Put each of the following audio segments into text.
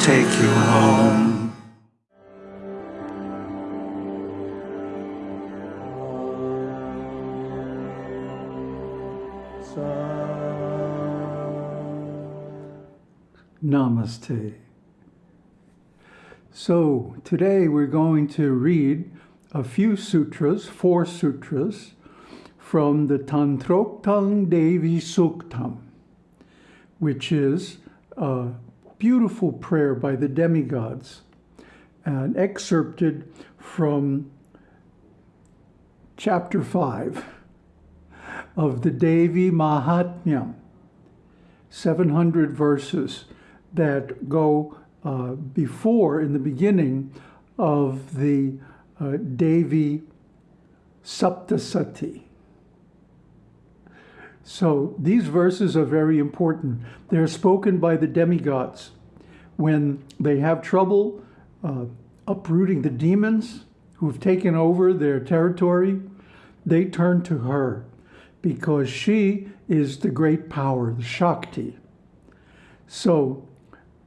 take you home. Namaste. So today we're going to read a few sutras, four sutras, from the Tantroktam Devi Suktam, which is a beautiful prayer by the demigods, and excerpted from chapter 5 of the Devi Mahatmyam, 700 verses that go uh, before, in the beginning of the uh, Devi Saptasati. So these verses are very important. They're spoken by the demigods when they have trouble uh, uprooting the demons who've taken over their territory. They turn to her because she is the great power, the Shakti. So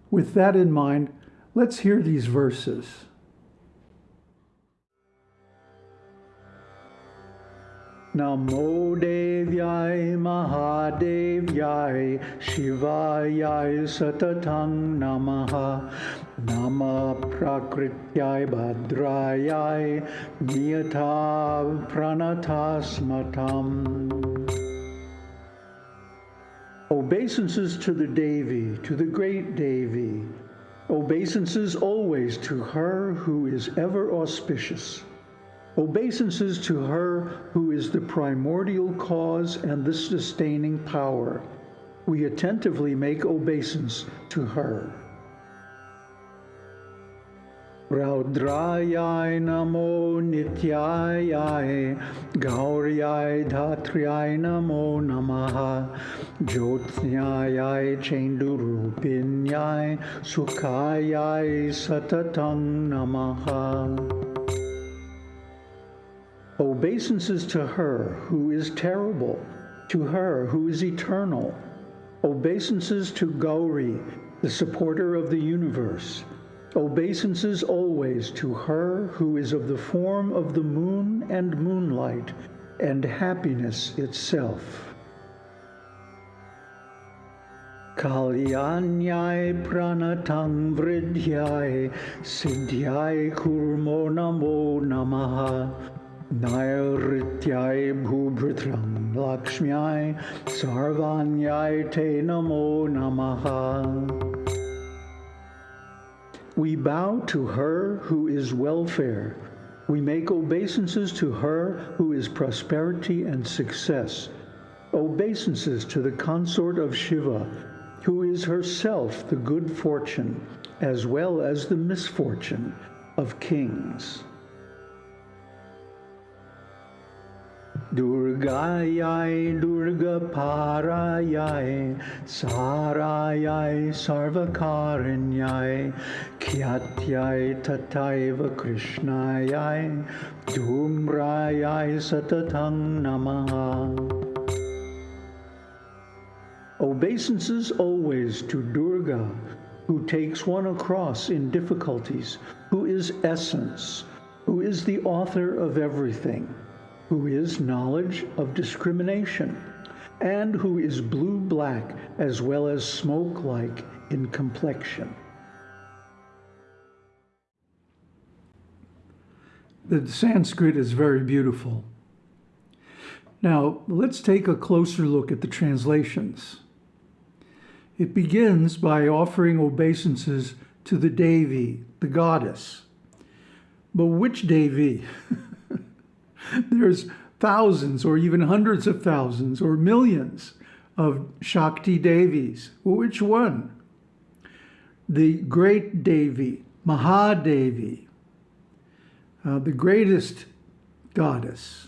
with that in mind, let's hear these verses. Namo Devyai Mahadevyai Shivayai Satatang Namaha Nama Prakrityai Bhadrayai Niyata Pranatasmatam Obeisances to the Devi, to the great Devi. Obeisances always to her who is ever auspicious. Obeisances to her who the primordial cause and the sustaining power. We attentively make obeisance to her. Raudrayai namo dhatriyai namo namaha Jyotsnyayai chendurupinyai Sukhayai satatang namaha Obeisances to her who is terrible, to her who is eternal. Obeisances to Gauri, the supporter of the universe. Obeisances always to her who is of the form of the moon and moonlight and happiness itself. Kalyanyai pranatang vridhyai siddhyai kurmo namo namaha Nairithyai bhubhritram lakshmyai sarvanyai te namo namaha. We bow to her who is welfare. We make obeisances to her who is prosperity and success. Obeisances to the consort of Shiva, who is herself the good fortune as well as the misfortune of kings. Durgayai Durga Parayai Sarayai Sarvakarinyai Kyatyai Tataiva Krishnayai Dhumrayai Satatang Namaha Obeisances always to Durga, who takes one across in difficulties, who is essence, who is the author of everything who is knowledge of discrimination, and who is blue-black as well as smoke-like in complexion. The Sanskrit is very beautiful. Now, let's take a closer look at the translations. It begins by offering obeisances to the Devi, the goddess. But which Devi? There's thousands or even hundreds of thousands or millions of Shakti Devis. which one? The great Devi, Mahadevi, uh, the greatest goddess.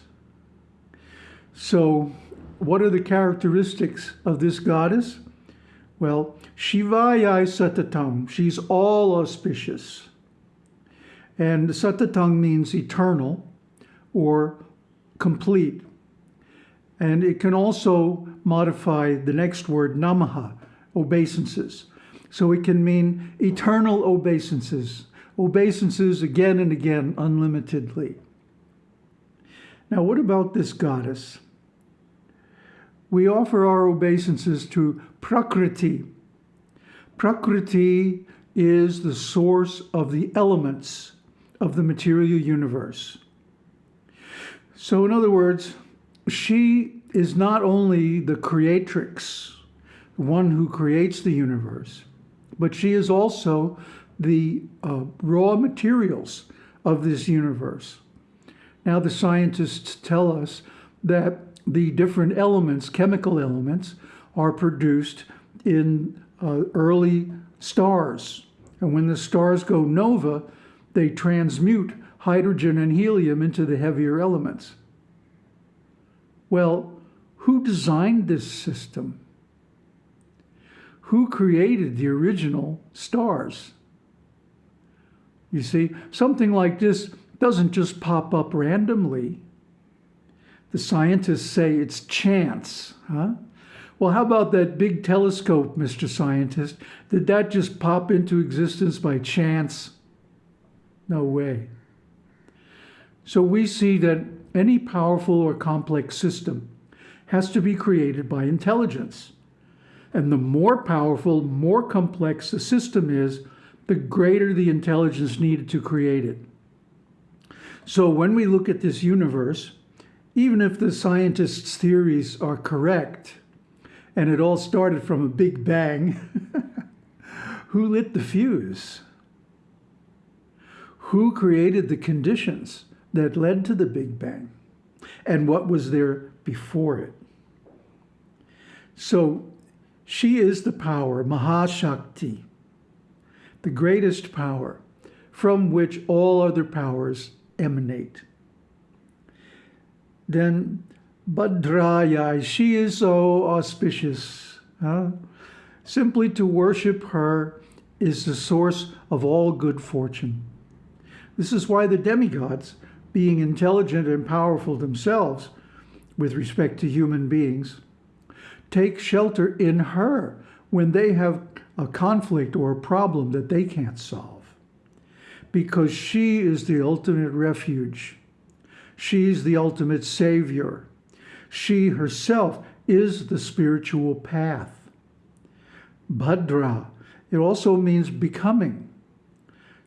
So what are the characteristics of this goddess? Well, Shivayai Satatam, she's all auspicious. And Satatam means eternal or complete. And it can also modify the next word, namaha, obeisances. So it can mean eternal obeisances, obeisances again and again, unlimitedly. Now, what about this goddess? We offer our obeisances to Prakriti. Prakriti is the source of the elements of the material universe. So, in other words, she is not only the creatrix, the one who creates the universe, but she is also the uh, raw materials of this universe. Now, the scientists tell us that the different elements, chemical elements, are produced in uh, early stars. And when the stars go nova, they transmute hydrogen and helium into the heavier elements. Well, who designed this system? Who created the original stars? You see, something like this doesn't just pop up randomly. The scientists say it's chance, huh? Well, how about that big telescope, Mr. Scientist? Did that just pop into existence by chance? No way. So we see that any powerful or complex system has to be created by intelligence. And the more powerful, more complex the system is, the greater the intelligence needed to create it. So when we look at this universe, even if the scientists' theories are correct, and it all started from a big bang, who lit the fuse? Who created the conditions that led to the big bang? And what was there before it? So she is the power, Mahashakti, the greatest power from which all other powers emanate. Then Bhadraya, she is so auspicious. Huh? Simply to worship her is the source of all good fortune. This is why the demigods, being intelligent and powerful themselves with respect to human beings, take shelter in her when they have a conflict or a problem that they can't solve because she is the ultimate refuge. She's the ultimate savior. She herself is the spiritual path. Bhadra, it also means becoming.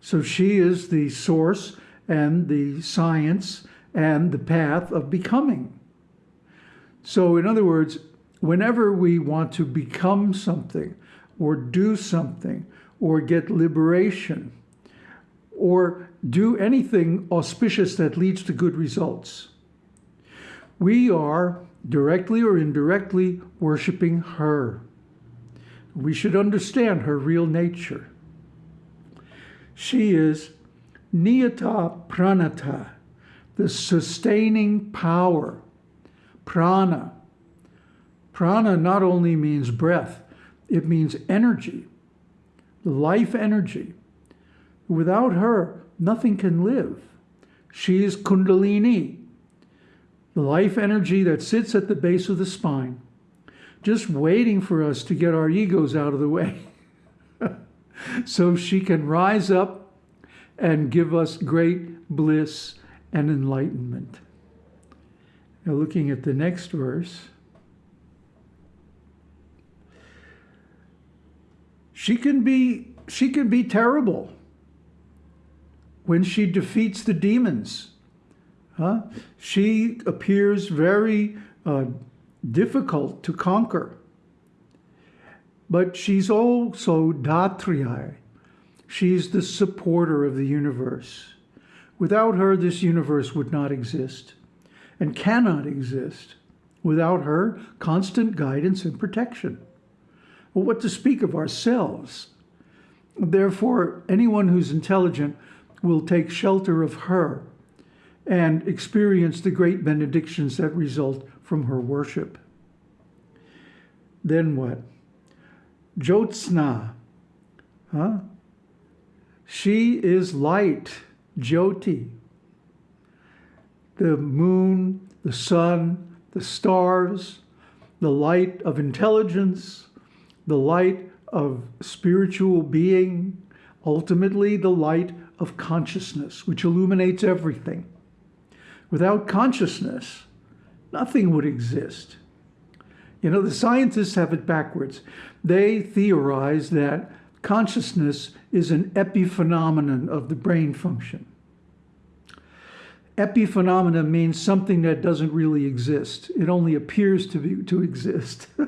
So she is the source and the science and the path of becoming. So, in other words, whenever we want to become something or do something or get liberation, or do anything auspicious that leads to good results. We are directly or indirectly worshiping her. We should understand her real nature. She is Niyata Pranata, the sustaining power. Prana. Prana not only means breath, it means energy, the life energy. Without her, nothing can live. She is Kundalini, the life energy that sits at the base of the spine, just waiting for us to get our egos out of the way so she can rise up and give us great bliss and enlightenment. Now, looking at the next verse. She can be she can be terrible when she defeats the demons. Huh? She appears very uh, difficult to conquer. But she's also Datriya. She's the supporter of the universe. Without her, this universe would not exist and cannot exist without her constant guidance and protection. Well, what to speak of ourselves? Therefore, anyone who's intelligent will take shelter of her and experience the great benedictions that result from her worship. Then what? Jyotsna, huh? She is light, Jyoti. The moon, the sun, the stars, the light of intelligence, the light of spiritual being, ultimately the light of consciousness, which illuminates everything. Without consciousness, nothing would exist. You know, the scientists have it backwards. They theorize that consciousness is an epiphenomenon of the brain function. Epiphenomena means something that doesn't really exist. It only appears to be to exist.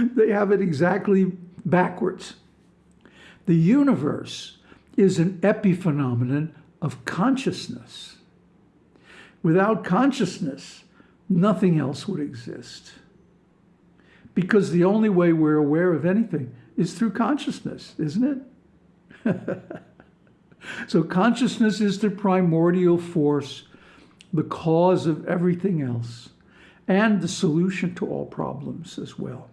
they have it exactly backwards. The universe is an epiphenomenon of consciousness. Without consciousness, nothing else would exist. Because the only way we're aware of anything is through consciousness, isn't it? so consciousness is the primordial force, the cause of everything else, and the solution to all problems as well.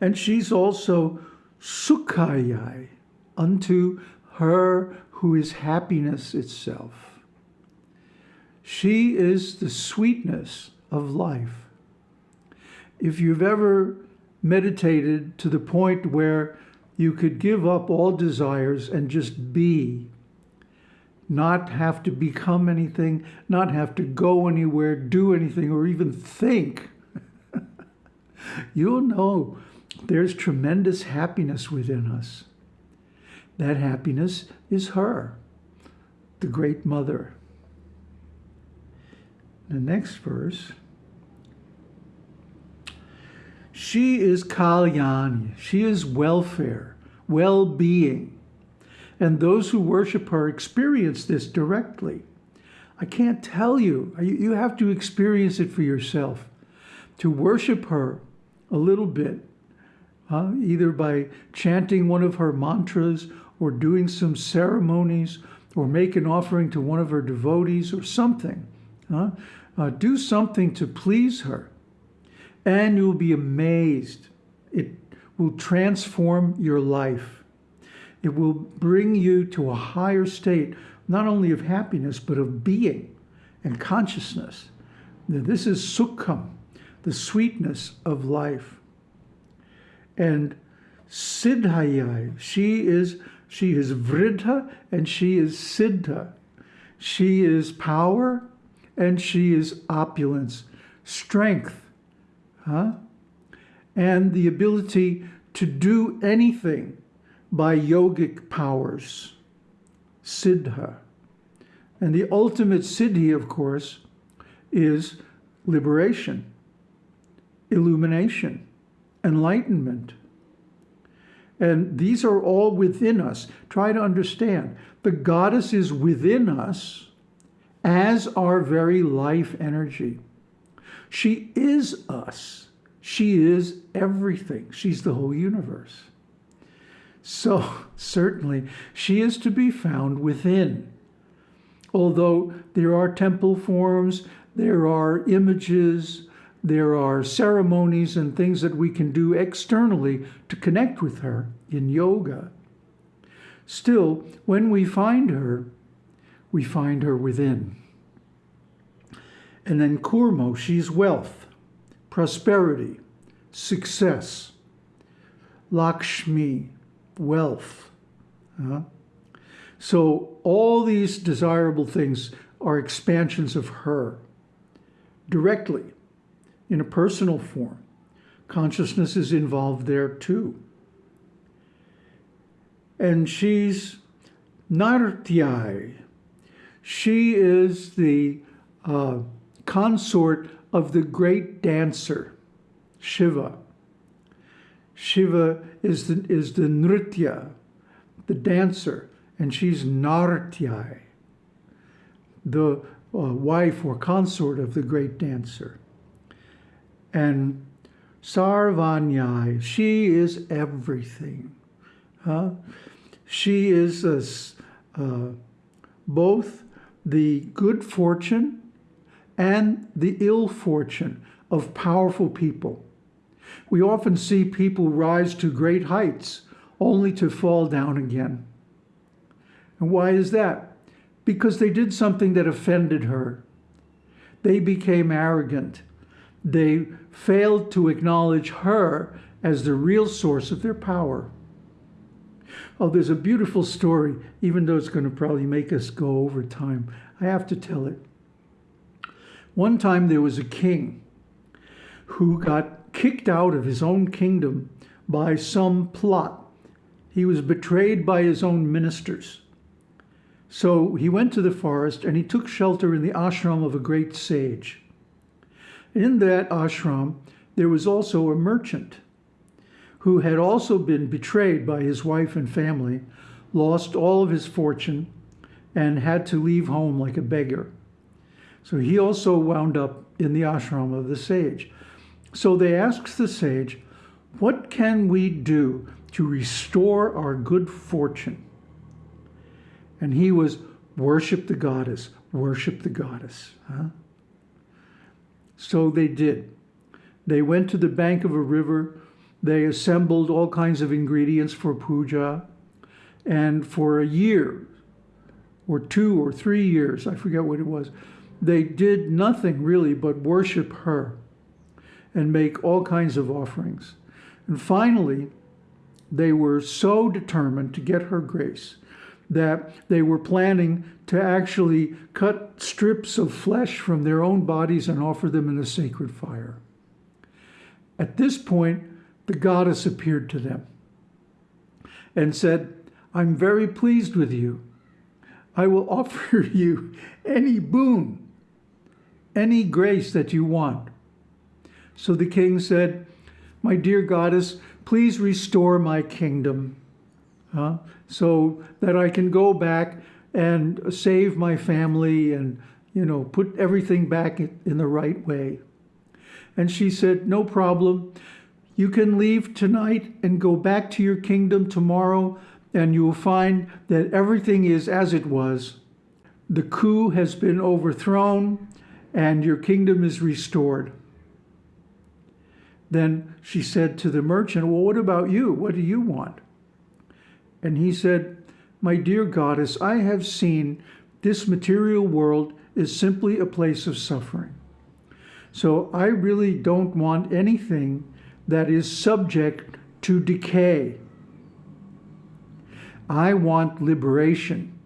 And she's also sukhayai, unto her who is happiness itself. She is the sweetness of life. If you've ever meditated to the point where you could give up all desires and just be, not have to become anything, not have to go anywhere, do anything, or even think, you'll know there's tremendous happiness within us. That happiness is her, the great mother. The next verse. She is Kalyani. She is welfare, well-being. And those who worship her experience this directly. I can't tell you. You have to experience it for yourself. To worship her a little bit, uh, either by chanting one of her mantras or doing some ceremonies or make an offering to one of her devotees or something. Uh, do something to please her, and you'll be amazed. It will transform your life. It will bring you to a higher state, not only of happiness, but of being and consciousness. This is sukham, the sweetness of life. And siddhayai, she is she is vridha and she is siddha. She is power and she is opulence, strength, huh? and the ability to do anything by yogic powers, siddha. And the ultimate siddhi, of course, is liberation, illumination, enlightenment. And these are all within us. Try to understand. The goddess is within us as our very life energy. She is us. She is everything. She's the whole universe. So certainly she is to be found within. Although there are temple forms, there are images, there are ceremonies and things that we can do externally to connect with her in yoga. Still, when we find her, we find her within. And then Kurmo, she's wealth, prosperity, success, Lakshmi, wealth. Uh, so all these desirable things are expansions of her directly in a personal form. Consciousness is involved there too. And she's Nartyai, she is the uh, consort of the great dancer, Shiva. Shiva is the, is the Nritya, the dancer, and she's Nartyai, the uh, wife or consort of the great dancer. And Sarvanyai, she is everything. Huh? She is a, uh, both the good fortune and the ill fortune of powerful people. We often see people rise to great heights only to fall down again. And why is that? Because they did something that offended her. They became arrogant. They failed to acknowledge her as the real source of their power. Oh, there's a beautiful story, even though it's going to probably make us go over time. I have to tell it. One time there was a king who got kicked out of his own kingdom by some plot. He was betrayed by his own ministers. So he went to the forest and he took shelter in the ashram of a great sage. In that ashram, there was also a merchant who had also been betrayed by his wife and family, lost all of his fortune, and had to leave home like a beggar. So he also wound up in the ashram of the sage. So they asked the sage, What can we do to restore our good fortune? And he was, Worship the goddess, worship the goddess. Huh? So they did. They went to the bank of a river they assembled all kinds of ingredients for puja. And for a year, or two or three years, I forget what it was, they did nothing really but worship her and make all kinds of offerings. And finally, they were so determined to get her grace that they were planning to actually cut strips of flesh from their own bodies and offer them in a sacred fire. At this point, the goddess appeared to them and said, I'm very pleased with you. I will offer you any boon, any grace that you want. So the king said, My dear goddess, please restore my kingdom uh, so that I can go back and save my family and, you know, put everything back in the right way. And she said, No problem. You can leave tonight and go back to your kingdom tomorrow, and you will find that everything is as it was. The coup has been overthrown, and your kingdom is restored. Then she said to the merchant, Well, what about you? What do you want? And he said, My dear goddess, I have seen this material world is simply a place of suffering. So I really don't want anything that is subject to decay. I want liberation,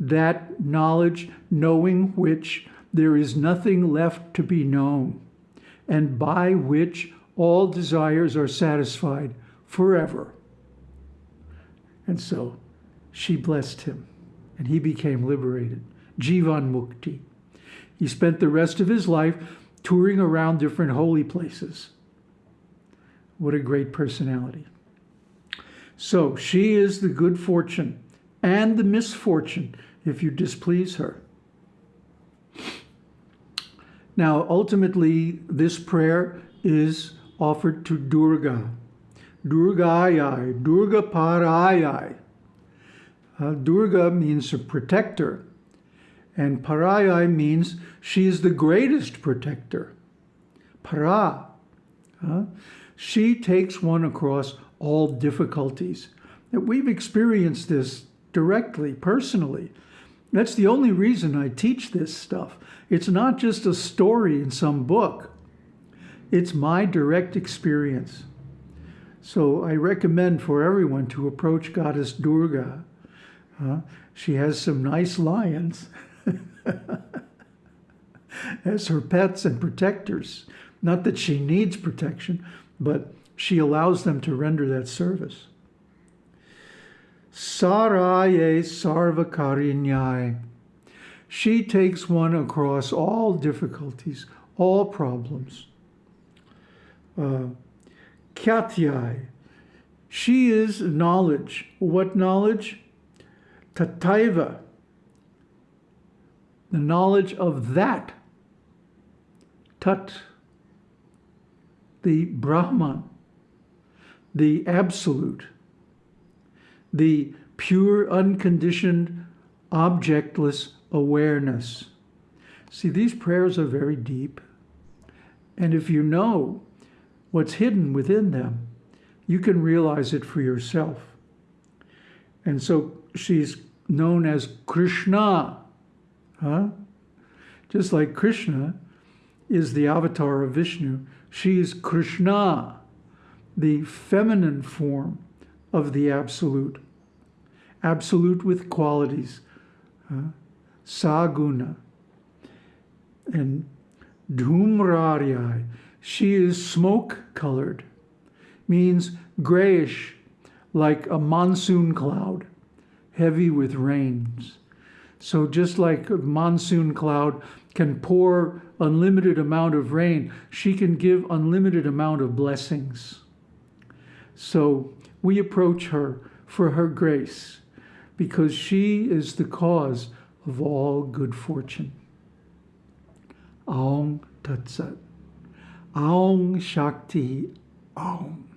that knowledge knowing which there is nothing left to be known, and by which all desires are satisfied forever. And so she blessed him, and he became liberated. Jivan Mukti. He spent the rest of his life touring around different holy places what a great personality. So she is the good fortune and the misfortune if you displease her. Now, ultimately, this prayer is offered to Durga. Durgayai, Durga Parayai. Uh, Durga means a protector, and Parayai means she is the greatest protector. Para. Uh, she takes one across all difficulties. We've experienced this directly, personally. That's the only reason I teach this stuff. It's not just a story in some book. It's my direct experience. So I recommend for everyone to approach Goddess Durga. Uh, she has some nice lions as her pets and protectors. Not that she needs protection, but she allows them to render that service. Saraye sarvakarinyai. She takes one across all difficulties, all problems. Uh, Kyatyai. She is knowledge. What knowledge? Tataiva. The knowledge of that. Tat the Brahman, the absolute, the pure, unconditioned, objectless awareness. See, these prayers are very deep. And if you know what's hidden within them, you can realize it for yourself. And so she's known as Krishna. Huh? Just like Krishna is the avatar of Vishnu, she is Krishna, the feminine form of the absolute. Absolute with qualities. Uh, saguna. And dhumraryai, she is smoke colored, means grayish, like a monsoon cloud, heavy with rains. So just like a monsoon cloud can pour unlimited amount of rain, she can give unlimited amount of blessings. So we approach her for her grace because she is the cause of all good fortune. Aung Tat Sat. Aung Shakti Aung.